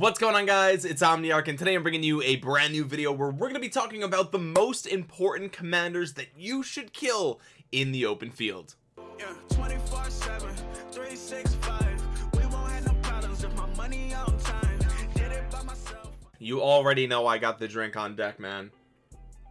what's going on guys? It's omniarch and today i'm bringing you a brand new video where we're going to be talking about the most important commanders that you should kill in the open field. Yeah, 24 7 365 we won't have no problems if my money on time. Did it by myself. You already know i got the drink on deck man.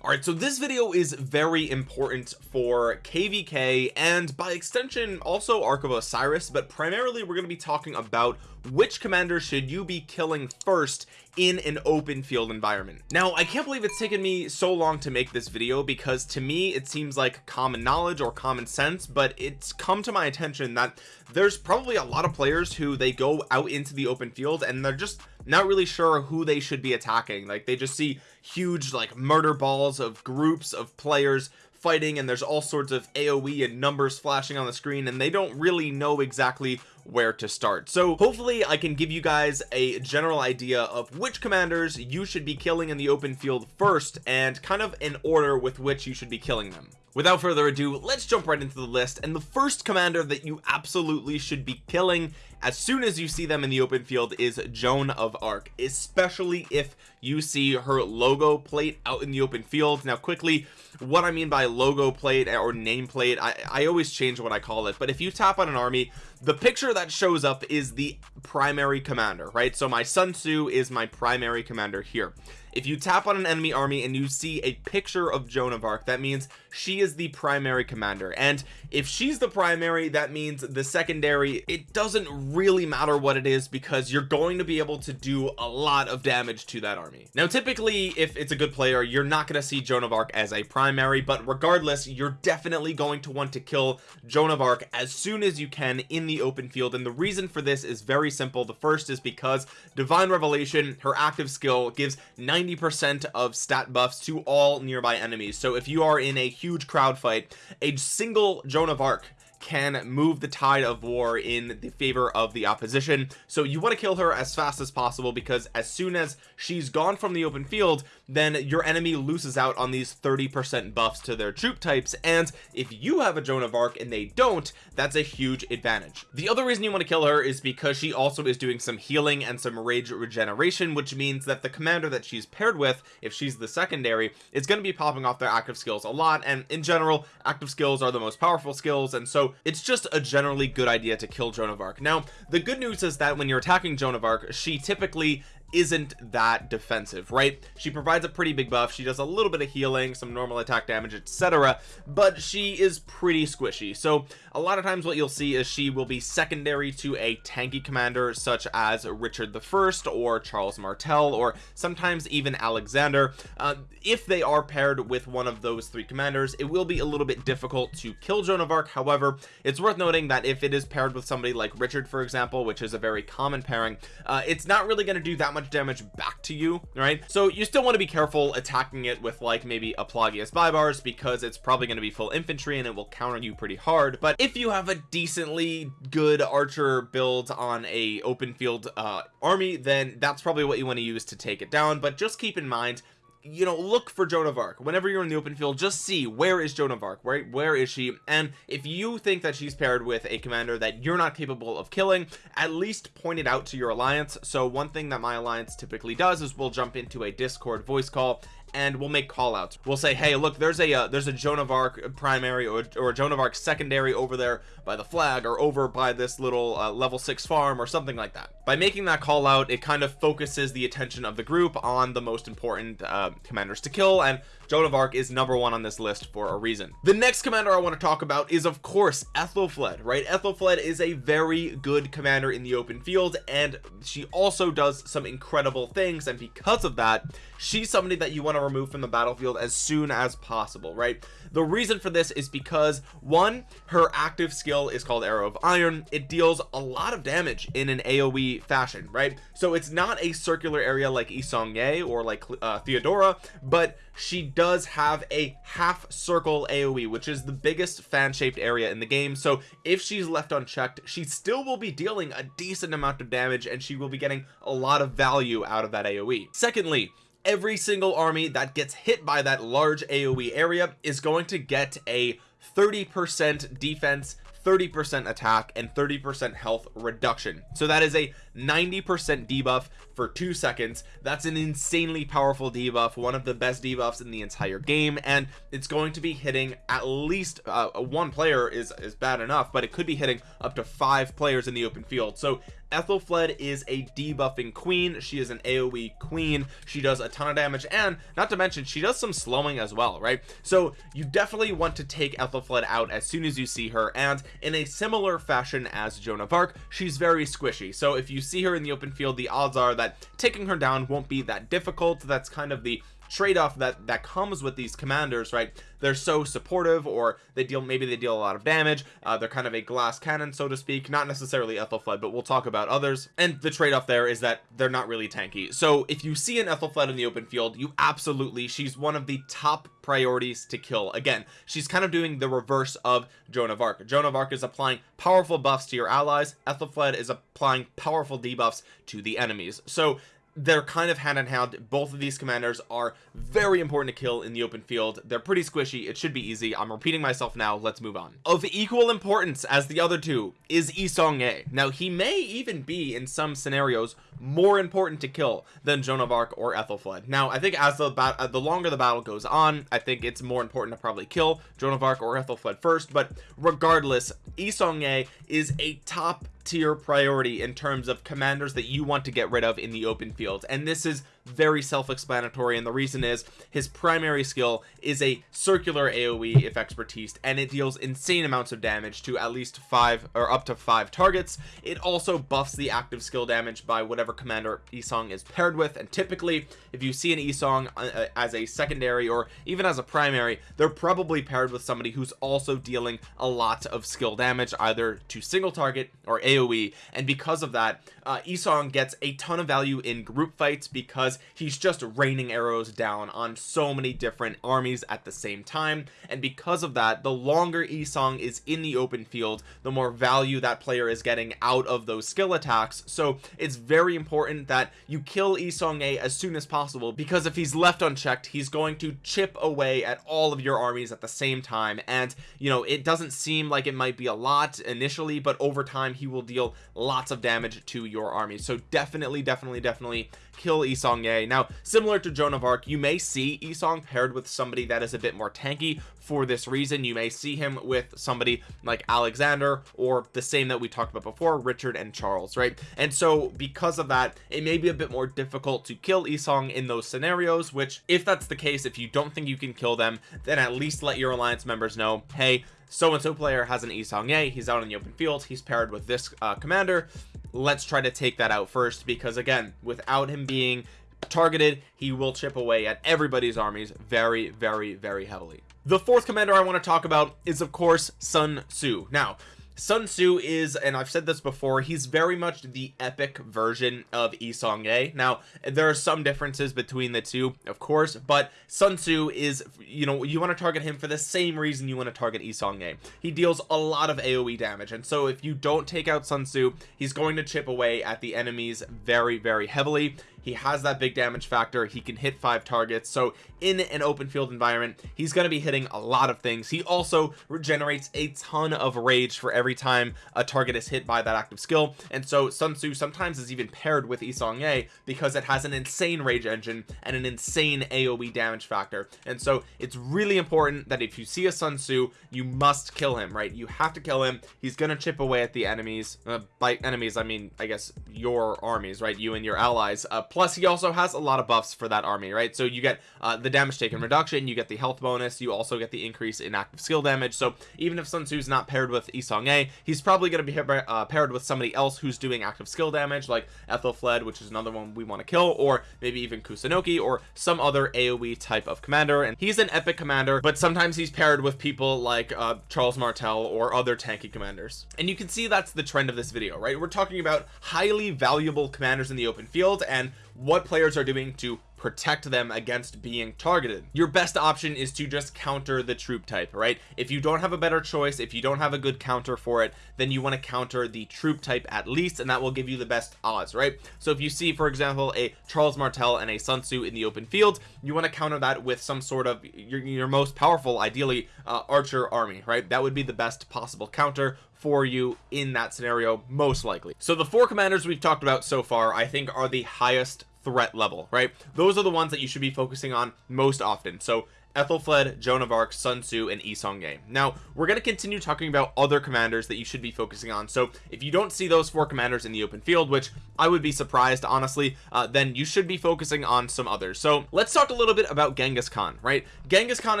All right so this video is very important for kvk and by extension also ark of osiris but primarily we're going to be talking about which commander should you be killing first in an open field environment? Now I can't believe it's taken me so long to make this video because to me it seems like common knowledge or common sense but it's come to my attention that there's probably a lot of players who they go out into the open field and they're just not really sure who they should be attacking. Like they just see huge like murder balls of groups of players fighting and there's all sorts of aoe and numbers flashing on the screen and they don't really know exactly where to start. So hopefully I can give you guys a general idea of which commanders you should be killing in the open field first and kind of an order with which you should be killing them. Without further ado let's jump right into the list and the first commander that you absolutely should be killing as soon as you see them in the open field is Joan of Arc especially if you see her logo plate out in the open field. Now quickly what I mean by logo plate or nameplate I, I always change what I call it but if you tap on an army the picture that shows up is the primary commander right? So my Sun Tzu is my primary commander here. If you tap on an enemy army and you see a picture of Joan of Arc that means she is the primary commander. And if she's the primary that means the secondary it doesn't really matter what it is because you're going to be able to do a lot of damage to that army. Now typically if it's a good player you're not going to see Joan of Arc as a primary but regardless you're definitely going to want to kill Joan of Arc as soon as you can in the open field and the reason for this is very simple. The first is because divine revelation her active skill gives 90 percent of stat buffs to all nearby enemies. So if you are in a huge crowd fight a single Joan of Arc can move the tide of war in the favor of the opposition. So you want to kill her as fast as possible because as soon as she's gone from the open field then your enemy loses out on these 30 percent buffs to their troop types and if you have a Joan of Arc and they don't that's a huge advantage. The other reason you want to kill her is because she also is doing some healing and some rage regeneration which means that the commander that she's paired with if she's the secondary is going to be popping off their active skills a lot and in general active skills are the most powerful skills and so it's just a generally good idea to kill Joan of Arc. Now the good news is that when you're attacking Joan of Arc she typically isn't that defensive right? She provides a pretty big buff. She does a little bit of healing some normal attack damage etc but she is pretty squishy. So a lot of times what you'll see is she will be secondary to a tanky commander such as Richard the first or Charles Martel or sometimes even Alexander. Uh, if they are paired with one of those three commanders it will be a little bit difficult to kill Joan of Arc. However it's worth noting that if it is paired with somebody like Richard for example which is a very common pairing uh, it's not really going to do that much damage back to you right? So you still want to be careful attacking it with like maybe a Pelagius Baibars because it's probably going to be full infantry and it will counter you pretty hard. But if you have a decently good archer build on a open field uh army then that's probably what you want to use to take it down. But just keep in mind you know look for Joan of Arc. Whenever you're in the open field just see where is Joan of Arc right? Where is she? And if you think that she's paired with a commander that you're not capable of killing at least point it out to your alliance. So one thing that my alliance typically does is we'll jump into a discord voice call and we'll make call outs we'll say hey look there's a uh, there's a Joan of Arc primary or, or Joan of Arc secondary over there by the flag or over by this little uh, level six farm or something like that. By making that call out it kind of focuses the attention of the group on the most important uh, commanders to kill and Joan of Arc is number one on this list for a reason. The next commander I want to talk about is of course Aethelflaed right? Aethelflaed is a very good commander in the open field and she also does some incredible things and because of that she's somebody that you want to remove from the battlefield as soon as possible right? The reason for this is because one her active skill is called arrow of iron. It deals a lot of damage in an aoe fashion right? So it's not a circular area like Yi Seong-Gye or like uh, Theodora but she does have a half circle aoe which is the biggest fan-shaped area in the game. So if she's left unchecked she still will be dealing a decent amount of damage and she will be getting a lot of value out of that aoe secondly every single army that gets hit by that large aoe area is going to get a 30 percent defense 30% attack and 30% health reduction. So that is a 90% debuff for two seconds. That's an insanely powerful debuff one of the best debuffs in the entire game and it's going to be hitting at least uh, one player is is bad enough but it could be hitting up to five players in the open field. So Aethelflaed is a debuffing queen. She is an AoE queen. She does a ton of damage. And not to mention she does some slowing as well right? So you definitely want to take Aethelflaed out as soon as you see her. And in a similar fashion as Joan of Arc she's very squishy. So if you see her in the open field the odds are that taking her down won't be that difficult. That's kind of the trade-off that that comes with these commanders right? They're so supportive or they deal maybe they deal a lot of damage. Uh, they're kind of a glass cannon so to speak. Not necessarily Aethelflaed but we'll talk about others. And the trade-off there is that they're not really tanky. So if you see an Aethelflaed in the open field you absolutely she's one of the top priorities to kill. Again she's kind of doing the reverse of Joan of Arc. Joan of Arc is applying powerful buffs to your allies. Aethelflaed is applying powerful debuffs to the enemies. So they're kind of hand in hand. Both of these commanders are very important to kill in the open field. They're pretty squishy. It should be easy. I'm repeating myself now. Let's move on. Of equal importance as the other two is Yi Seong-Gye now he may even be in some scenarios more important to kill than Joan of Arc or Aethelflaed. Now I think as the uh, the longer the battle goes on I think it's more important to probably kill Joan of Arc or Aethelflaed first but regardless Yi Seong-Gye is a top tier priority in terms of commanders that you want to get rid of in the open field and this is very self-explanatory and the reason is his primary skill is a circular aoe if expertise and it deals insane amounts of damage to at least five or up to five targets. It also buffs the active skill damage by whatever commander Yi Seong is paired with and typically if you see an Yi Seong uh, uh, as a secondary or even as a primary they're probably paired with somebody who's also dealing a lot of skill damage either to single target or aoe and because of that uh, Yi Seong gets a ton of value in group fights because because he's just raining arrows down on so many different armies at the same time. And because of that the longer Yi Seong is in the open field the more value that player is getting out of those skill attacks. So it's very important that you kill Yi Seong-Gye as soon as possible because if he's left unchecked he's going to chip away at all of your armies at the same time. And you know it doesn't seem like it might be a lot initially but over time he will deal lots of damage to your army so definitely definitely definitely kill Yi Seong-Gye now similar to Joan of Arc you may see Yi Seong paired with somebody that is a bit more tanky for this reason. You may see him with somebody like Alexander or the same that we talked about before Richard and Charles right? And so because of that it may be a bit more difficult to kill Yi Seong in those scenarios which if that's the case if you don't think you can kill them then at least let your alliance members know hey so and so player has an Yi Seong-Gye he's out in the open field he's paired with this uh, commander let's try to take that out first because again without him being targeted he will chip away at everybody's armies very very very heavily. The fourth commander I want to talk about is of course Sun Tzu. Now Sun Tzu is and I've said this before he's very much the epic version of Yi Seong-Gye now there are some differences between the two of course but Sun Tzu is you know you want to target him for the same reason you want to target Yi Seong-Gye he deals a lot of AoE damage and so if you don't take out Sun Tzu he's going to chip away at the enemies very very heavily he has that big damage factor. He can hit five targets. So in an open field environment he's going to be hitting a lot of things. He also regenerates a ton of rage for every time a target is hit by that active skill. And so Sun Tzu sometimes is even paired with Yi Seong-Gye because it has an insane rage engine and an insane AoE damage factor. And so it's really important that if you see a Sun Tzu you must kill him right? You have to kill him. He's gonna chip away at the enemies uh, by enemies I mean I guess your armies right? You and your allies uh, plus he also has a lot of buffs for that army right? So you get uh, the damage taken reduction you get the health bonus you also get the increase in active skill damage. So even if Sun Tzu's not paired with Yi Seong-Gye he's probably going to be uh, paired with somebody else who's doing active skill damage like Aethelflaed which is another one we want to kill or maybe even Kusunoki or some other AoE type of commander. And he's an epic commander but sometimes he's paired with people like uh, Charles Martel or other tanky commanders. And you can see that's the trend of this video right? We're talking about highly valuable commanders in the open field and what players are doing to protect them against being targeted. Your best option is to just counter the troop type right? If you don't have a better choice if you don't have a good counter for it then you want to counter the troop type at least and that will give you the best odds right? So if you see for example a Charles Martel and a Sun Tzu in the open field you want to counter that with some sort of your, your most powerful ideally uh, archer army right? That would be the best possible counter for you in that scenario most likely. So the four commanders we've talked about so far I think are the highest threat level right? Those are the ones that you should be focusing on most often. So Aethelflaed, Joan of Arc, Sun Tzu, and Yi Seong-Gye. Now, we're going to continue talking about other commanders that you should be focusing on. So, if you don't see those four commanders in the open field, which I would be surprised, honestly, uh, then you should be focusing on some others. So, let's talk a little bit about Genghis Khan, right? Genghis Khan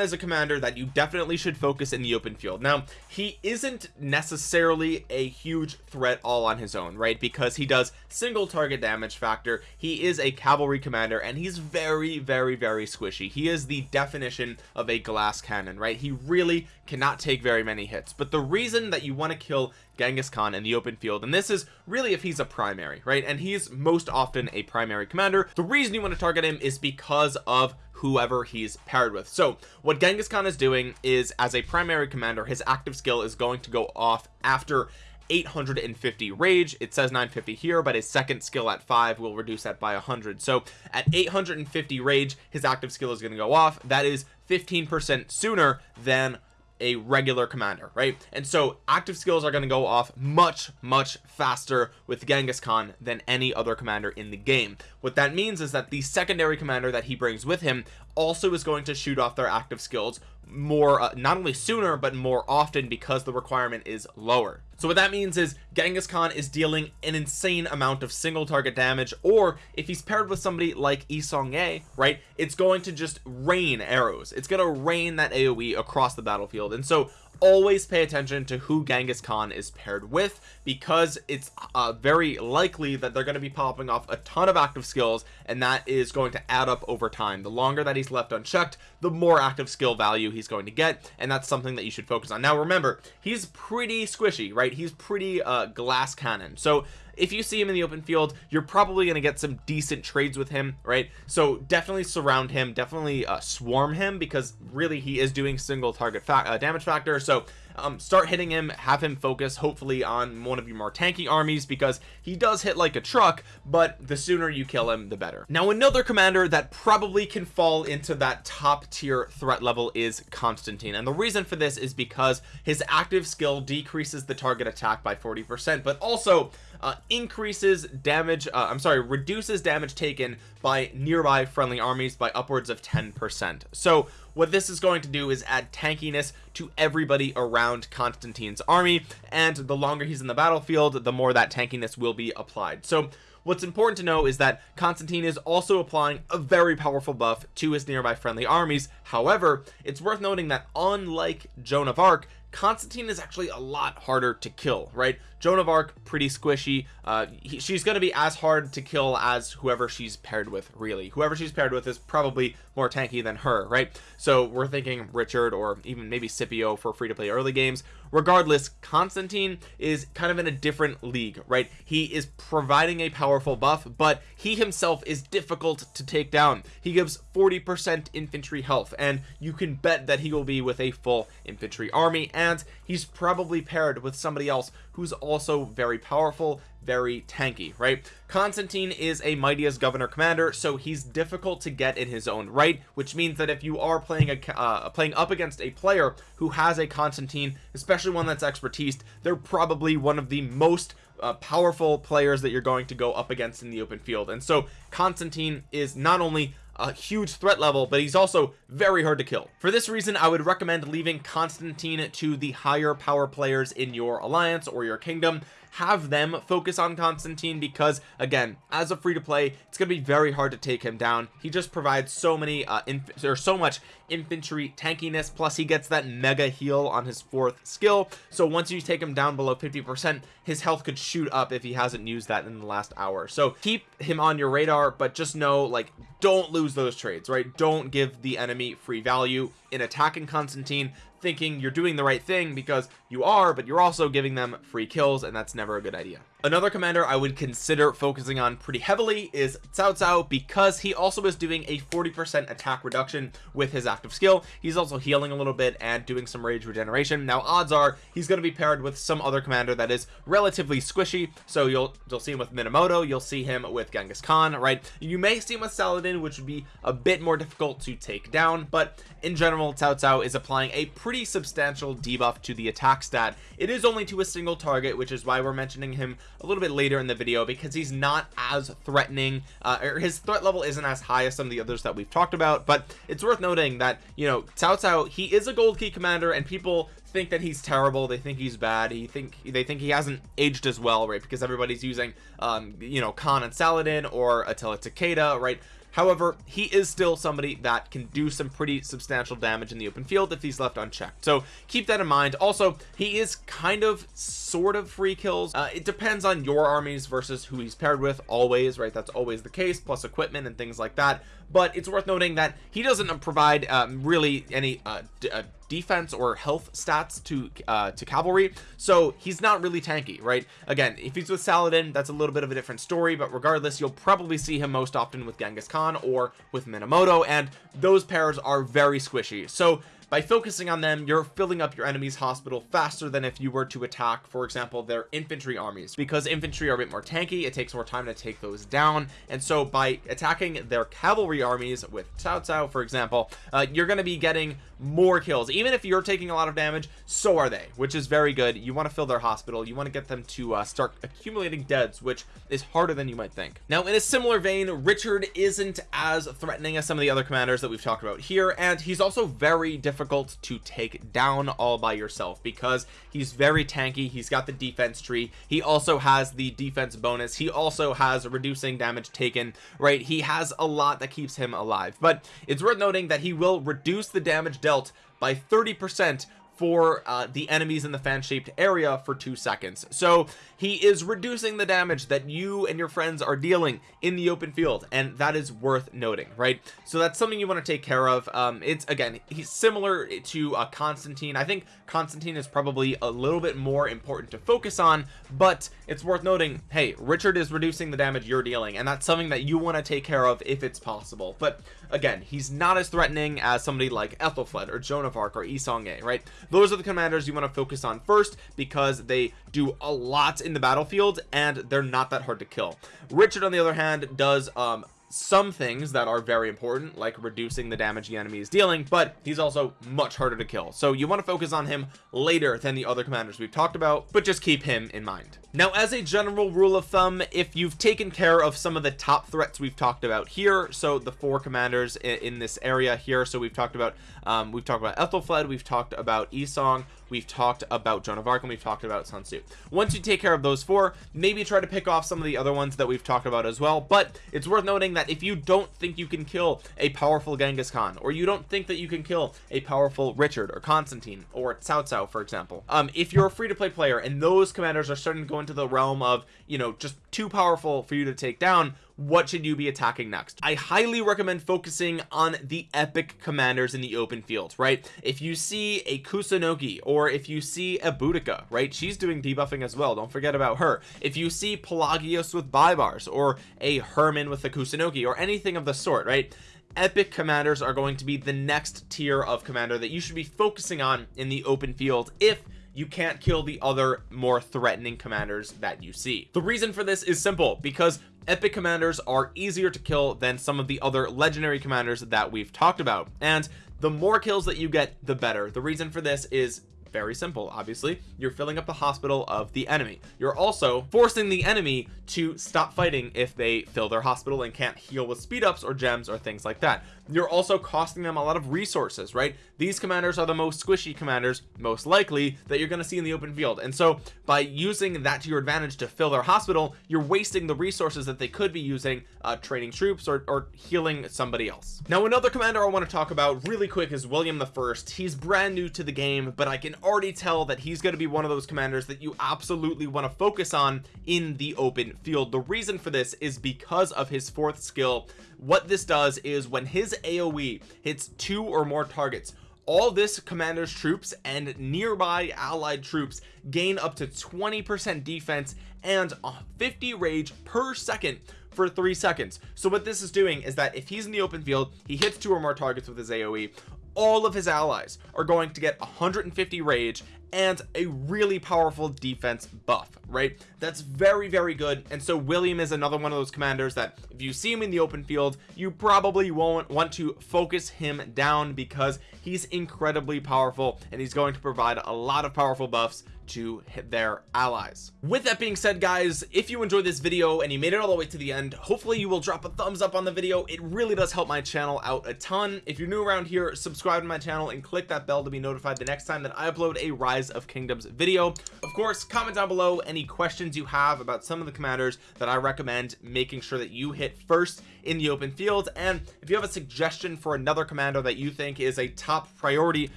is a commander that you definitely should focus in the open field. Now, he isn't necessarily a huge threat all on his own, right? Because he does single target damage factor. He is a cavalry commander, and he's very, very, very squishy. He is the definition of a glass cannon right? He really cannot take very many hits. But the reason that you want to kill Genghis Khan in the open field and this is really if he's a primary right? And he's most often a primary commander the reason you want to target him is because of whoever he's paired with. So what Genghis Khan is doing is as a primary commander his active skill is going to go off after 850 rage. It says 950 here but his second skill at 5 will reduce that by 100 so at 850 rage his active skill is going to go off. That is 15 percent sooner than a regular commander right? And so active skills are going to go off much much faster with Genghis Khan than any other commander in the game. What that means is that the secondary commander that he brings with him also is going to shoot off their active skills more uh, not only sooner but more often because the requirement is lower. So what that means is Genghis Khan is dealing an insane amount of single target damage or if he's paired with somebody like Yi Seong-Gye right it's going to just rain arrows. It's going to rain that AoE across the battlefield. And so always pay attention to who Genghis Khan is paired with because it's uh, very likely that they're going to be popping off a ton of active skills and that is going to add up over time. The longer that he's left unchecked the more active skill value he's going to get and that's something that you should focus on. Now remember he's pretty squishy right? He's pretty uh glass cannon. So if you see him in the open field you're probably going to get some decent trades with him right? So definitely surround him definitely uh, swarm him because really he is doing single target fa uh, damage factor. So um, start hitting him have him focus hopefully on one of your more tanky armies because he does hit like a truck but the sooner you kill him the better. Now another commander that probably can fall into that top tier threat level is Constantine. And the reason for this is because his active skill decreases the target attack by 40 percent but also uh, increases damage uh, I'm sorry reduces damage taken by nearby friendly armies by upwards of 10 percent. So what this is going to do is add tankiness to everybody around Constantine's army and the longer he's in the battlefield the more that tankiness will be applied. So what's important to know is that Constantine is also applying a very powerful buff to his nearby friendly armies. However it's worth noting that unlike Joan of Arc Constantine is actually a lot harder to kill right? Joan of Arc pretty squishy. Uh he, she's going to be as hard to kill as whoever she's paired with really. Whoever she's paired with is probably more tanky than her right? So we're thinking Richard or even maybe Scipio for free to play early games. Regardless Constantine is kind of in a different league right? He is providing a powerful buff but he himself is difficult to take down. He gives 40 percent infantry health and you can bet that he will be with a full infantry army and he's probably paired with somebody else who's also very powerful very tanky right? Constantine is a mightiest governor commander so he's difficult to get in his own right which means that if you are playing a uh, playing up against a player who has a Constantine especially one that's expertise they're probably one of the most uh, powerful players that you're going to go up against in the open field. And so Constantine is not only a huge threat level but he's also very hard to kill. For this reason I would recommend leaving Constantine to the higher power players in your alliance or your kingdom have them focus on Constantine because again as a free to play it's gonna be very hard to take him down. He just provides so many uh there's so much infantry tankiness plus he gets that mega heal on his fourth skill. So once you take him down below 50 percent his health could shoot up if he hasn't used that in the last hour. So keep him on your radar but just know like don't lose those trades right? Don't give the enemy free value in attacking Constantine thinking you're doing the right thing because you are but you're also giving them free kills and that's never a good idea. Another commander I would consider focusing on pretty heavily is Cao Cao because he also is doing a 40% attack reduction with his active skill. He's also healing a little bit and doing some rage regeneration. Now odds are he's going to be paired with some other commander that is relatively squishy so you'll you'll see him with Minamoto you'll see him with Genghis Khan right? You may see him with Saladin which would be a bit more difficult to take down but in general Cao Cao is applying a pretty substantial debuff to the attack stat it is only to a single target which is why we're mentioning him a little bit later in the video because he's not as threatening uh, or his threat level isn't as high as some of the others that we've talked about but it's worth noting that you know Cao Cao he is a gold key commander and people think that he's terrible they think he's bad he think they think he hasn't aged as well right because everybody's using um you know Khan and Saladin or Attila Takeda right however he is still somebody that can do some pretty substantial damage in the open field if he's left unchecked. So keep that in mind. Also he is kind of sort of free kills. Uh, it depends on your armies versus who he's paired with always right? That's always the case plus equipment and things like that but it's worth noting that he doesn't provide um, really any uh, uh defense or health stats to uh to cavalry so he's not really tanky right? Again if he's with Saladin that's a little bit of a different story but regardless you'll probably see him most often with Genghis Khan or with Minamoto and those pairs are very squishy. So by focusing on them you're filling up your enemy's hospital faster than if you were to attack for example their infantry armies. Because infantry are a bit more tanky it takes more time to take those down. And so by attacking their cavalry armies with Cao Cao for example uh, you're going to be getting more kills. Even if you're taking a lot of damage so are they which is very good. You want to fill their hospital. You want to get them to uh, start accumulating deads which is harder than you might think. Now in a similar vein Richard isn't as threatening as some of the other commanders that we've talked about here and he's also very difficult to take down all by yourself because he's very tanky he's got the defense tree he also has the defense bonus he also has reducing damage taken right? He has a lot that keeps him alive. But it's worth noting that he will reduce the damage dealt by 30 percent for uh, the enemies in the fan shaped area for two seconds. So he is reducing the damage that you and your friends are dealing in the open field and that is worth noting right? So that's something you want to take care of. Um it's again he's similar to uh Constantine. I think Constantine is probably a little bit more important to focus on but it's worth noting hey Richard is reducing the damage you're dealing and that's something that you want to take care of if it's possible. But again he's not as threatening as somebody like Aethelflaed or Joan of Arc or Yi Seong-Gye right those are the commanders you want to focus on first because they do a lot in the battlefield and they're not that hard to kill. Richard on the other hand does um some things that are very important like reducing the damage the enemy is dealing but he's also much harder to kill. So you want to focus on him later than the other commanders we've talked about but just keep him in mind. Now as a general rule of thumb if you've taken care of some of the top threats we've talked about here so the four commanders in, in this area here so we've talked about um, we've talked about Aethelflaed we've talked about Yi Seong we've talked about Joan of Arc and we've talked about Sun Tzu. Once you take care of those four maybe try to pick off some of the other ones that we've talked about as well but it's worth noting that if you don't think you can kill a powerful Genghis Khan or you don't think that you can kill a powerful Richard or Constantine or Cao Cao for example um if you're a free-to-play player and those commanders are starting to go into the realm of you know just too powerful for you to take down what should you be attacking next? I highly recommend focusing on the epic commanders in the open field right? If you see a kusunoki or if you see a Boudica right? She's doing debuffing as well don't forget about her. If you see pelagius with Baibars or a Hermann with a kusunoki or anything of the sort right? Epic commanders are going to be the next tier of commander that you should be focusing on in the open field if you can't kill the other more threatening commanders that you see. The reason for this is simple because epic commanders are easier to kill than some of the other legendary commanders that we've talked about. And the more kills that you get the better. The reason for this is very simple obviously. You're filling up the hospital of the enemy. You're also forcing the enemy to stop fighting if they fill their hospital and can't heal with speed ups or gems or things like that you're also costing them a lot of resources right? These commanders are the most squishy commanders most likely that you're going to see in the open field. And so by using that to your advantage to fill their hospital you're wasting the resources that they could be using uh, training troops or, or healing somebody else. Now another commander I want to talk about really quick is William the first. He's brand new to the game but I can already tell that he's going to be one of those commanders that you absolutely want to focus on in the open field. The reason for this is because of his fourth skill what this does is when his AoE hits two or more targets all this commander's troops and nearby allied troops gain up to 20 percent defense and 50 rage per second for three seconds. So what this is doing is that if he's in the open field he hits two or more targets with his aoe all of his allies are going to get 150 rage and a really powerful defense buff right? That's very very good. And so William is another one of those commanders that if you see him in the open field you probably won't want to focus him down because he's incredibly powerful and he's going to provide a lot of powerful buffs to their allies. With that being said guys if you enjoyed this video and you made it all the way to the end hopefully you will drop a thumbs up on the video. It really does help my channel out a ton. If you're new around here subscribe to my channel and click that bell to be notified the next time that I upload a rise of kingdoms video. Of course comment down below any questions you have about some of the commanders that I recommend making sure that you hit first in the open field. And if you have a suggestion for another commander that you think is a top priority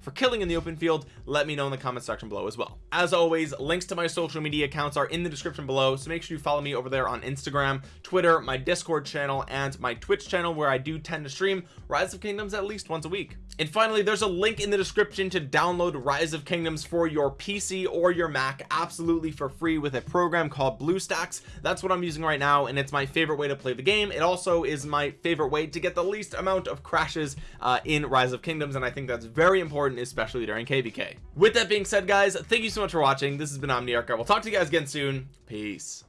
for killing in the open field let me know in the comment section below as well. As always links to my social media accounts are in the description below so make sure you follow me over there on Instagram Twitter my discord channel and my Twitch channel where I do tend to stream rise of kingdoms at least once a week. And finally there's a link in the description to download rise of kingdoms for your PC or your Mac absolutely for free with a program called BlueStacks. That's what I'm using right now and it's my favorite way to play the game. It also is my favorite way to get the least amount of crashes uh, in rise of kingdoms and I think that's very important especially during kvk with that being said guys thank you so much for watching. This has been omniarch i will talk to you guys again soon. Peace